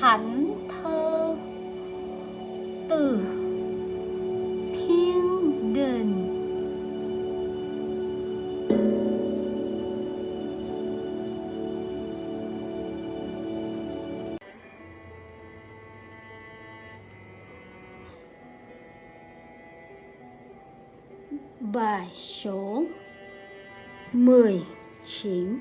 thánh thơ từ thiên đình bài số 19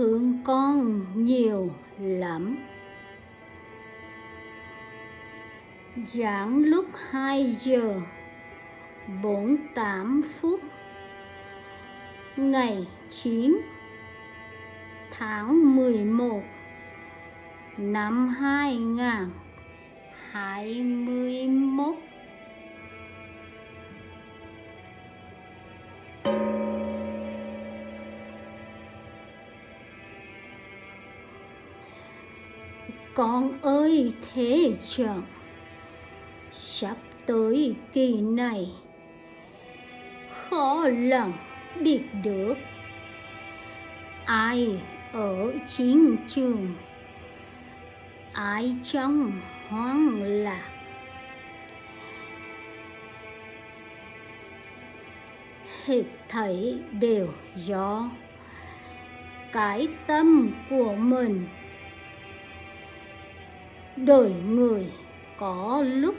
thương con nhiều lắm. Giảng lúc 2 giờ 48 phút, Ngày 9 tháng 11 năm 2021 Con ơi, thế chẳng Sắp tới kỳ này, Khó lòng biết được Ai ở chiến trường, Ai trong hoang lạc. Hết thảy đều do cái tâm của mình đời người có lúc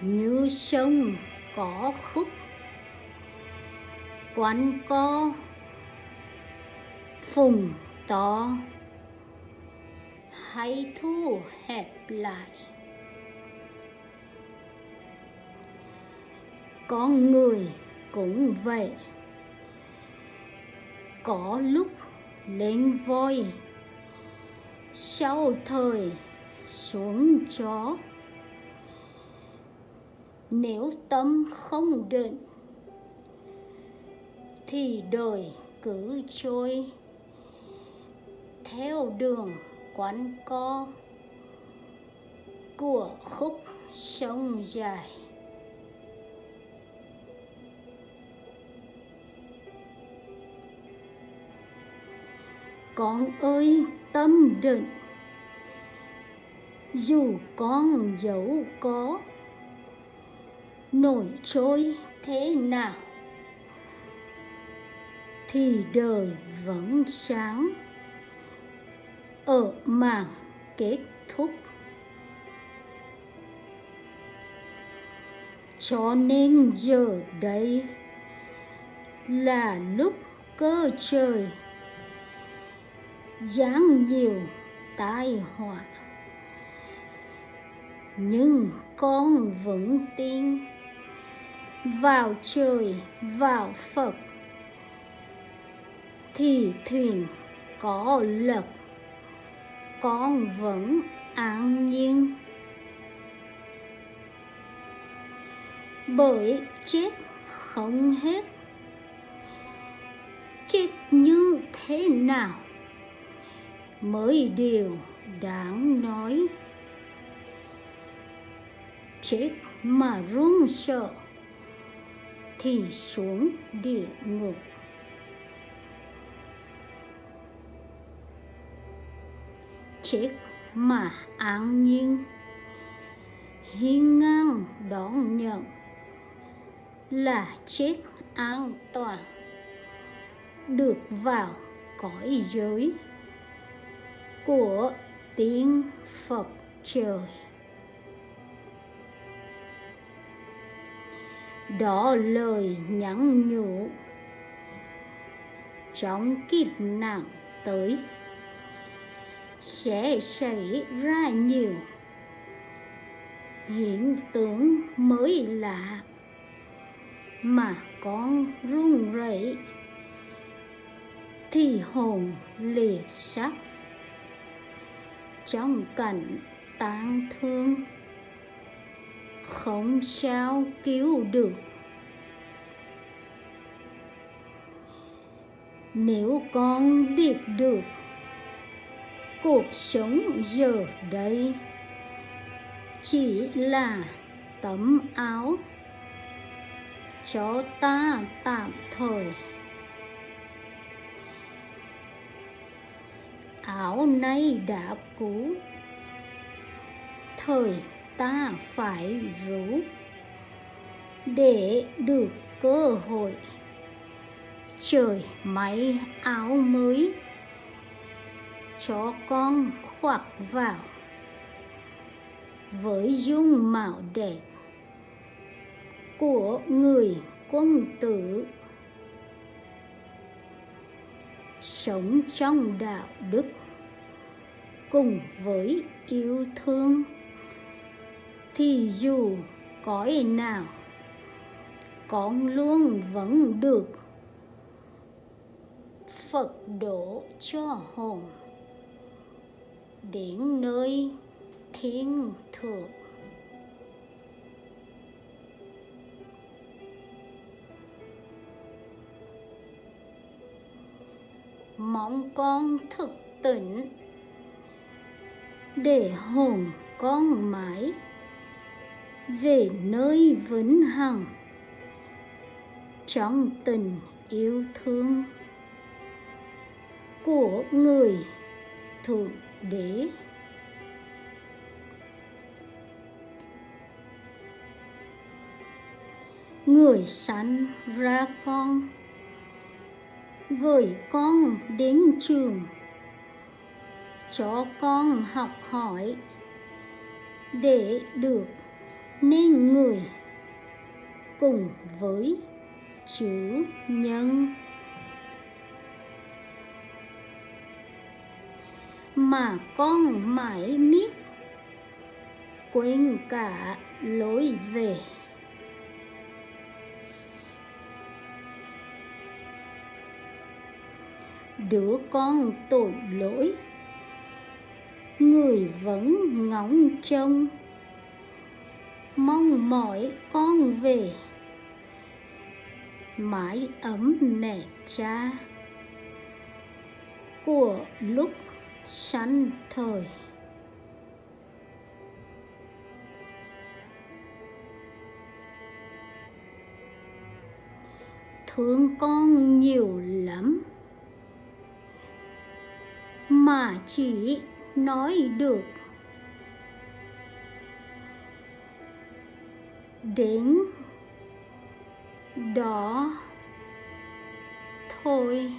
như sông có khúc. Quán co phùng to, hay thu hẹp lại. Con người cũng vậy, có lúc lên voi sau thời xuống chó nếu tâm không định, thì đời cứ trôi theo đường quán co của khúc sông dài. Con ơi, tâm định. Dù con dẫu có, nổi trôi thế nào, thì đời vẫn sáng ở màn kết thúc. Cho nên giờ đây là lúc cơ trời giáng nhiều tai họa. Nhưng con vẫn tin. Vào trời, vào phật. Thì thuyền có lực. Con vẫn an nhiên. Bởi chết không hết. Chết như thế nào? Mới điều đáng nói. Chết mà run sợ, thì xuống địa ngục. Chết mà an nhiên, hiên ngang đón nhận là chết an toàn. Được vào cõi giới của tiếng Phật trời. Đó lời nhắn nhủ, trong kiếp nạn tới sẽ xảy ra nhiều hiện tượng mới lạ mà con run rẩy, thì hồn lìa sắc trong cảnh tang thương. Không sao cứu được. Nếu con biết được cuộc sống giờ đây chỉ là tấm áo cho ta tạm thời. Áo nay đã cũ. Thời ta phải rũ để được cơ hội. Trời máy áo mới cho con khoác vào. Với dung mạo đẹp của người quân tử sống trong đạo đức cùng với yêu thương, thì dù cõi nào, con luôn vẫn được Phật độ cho hồn đến nơi thiên thượng. Mong con thực tỉnh để hồn con mãi về nơi vĩnh hằng. Trong tình yêu thương của người thượng đế. Người sanh ra con gửi con đến trường. Cho con học hỏi để được nên người cùng với chữ nhân. Mà con mãi miết quên cả lối về. Đứa con tội lỗi. Người vẫn ngóng trông, mong mỏi con về. Mái ấm mẹ cha của lúc sanh thời. Thương con nhiều lắm mà chỉ nói được. Đến đó thôi.